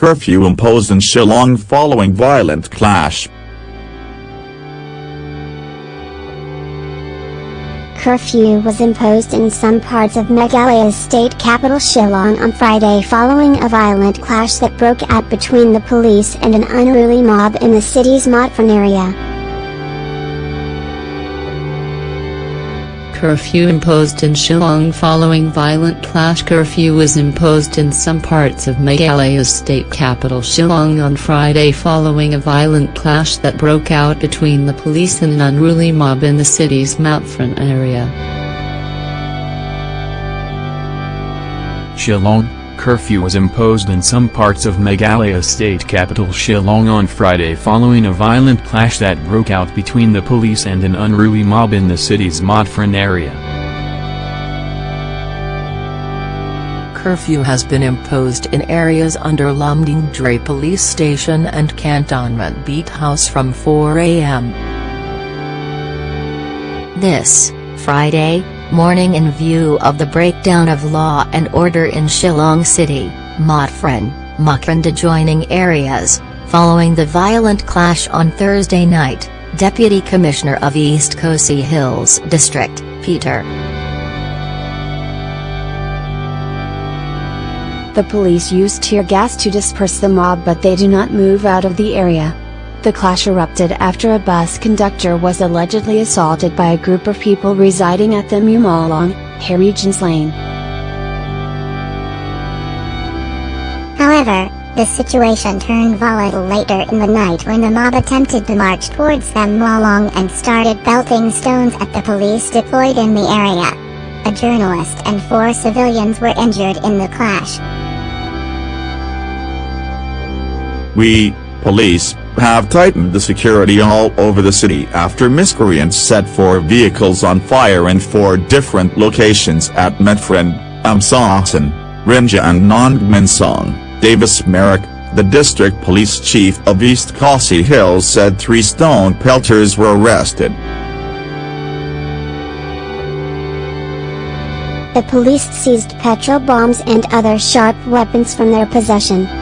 curfew imposed in Shillong following violent clash. Curfew was imposed in some parts of Meghalaya's state capital Shillong on Friday following a violent clash that broke out between the police and an unruly mob in the city's Motphran area. Curfew imposed in Shillong following violent clash Curfew was imposed in some parts of Meghalaya's state capital Shillong on Friday following a violent clash that broke out between the police and an unruly mob in the city's Motphran area. Shillong curfew was imposed in some parts of Meghalaya state capital Shillong on Friday following a violent clash that broke out between the police and an unruly mob in the city's Motphran area. Curfew has been imposed in areas under Lumdiengjri police station and Cantonment Beat House from 4 a.m. This, Friday, morning in view of the breakdown of law and order in Shillong City, Motphran, Mukran adjoining areas, following the violent clash on Thursday night, Deputy Commissioner of East Khasi Hills District, Peter. The police used tear gas to disperse the mob but they do not move out of the area. The clash erupted after a bus conductor was allegedly assaulted by a group of people residing at the Mumalong, Regents Lane. However, the situation turned volatile later in the night when the mob attempted to march towards the Mualong and started belting stones at the police deployed in the area. A journalist and four civilians were injured in the clash. We, police, have tightened the security all over the city after miscreants set four vehicles on fire in four different locations at Motphran, Amsasan, Rynjah and Nongmynsong, Davis Marak, the district police chief of East Khasi Hills said three stone pelters were arrested. The police seized petrol bombs and other sharp weapons from their possession.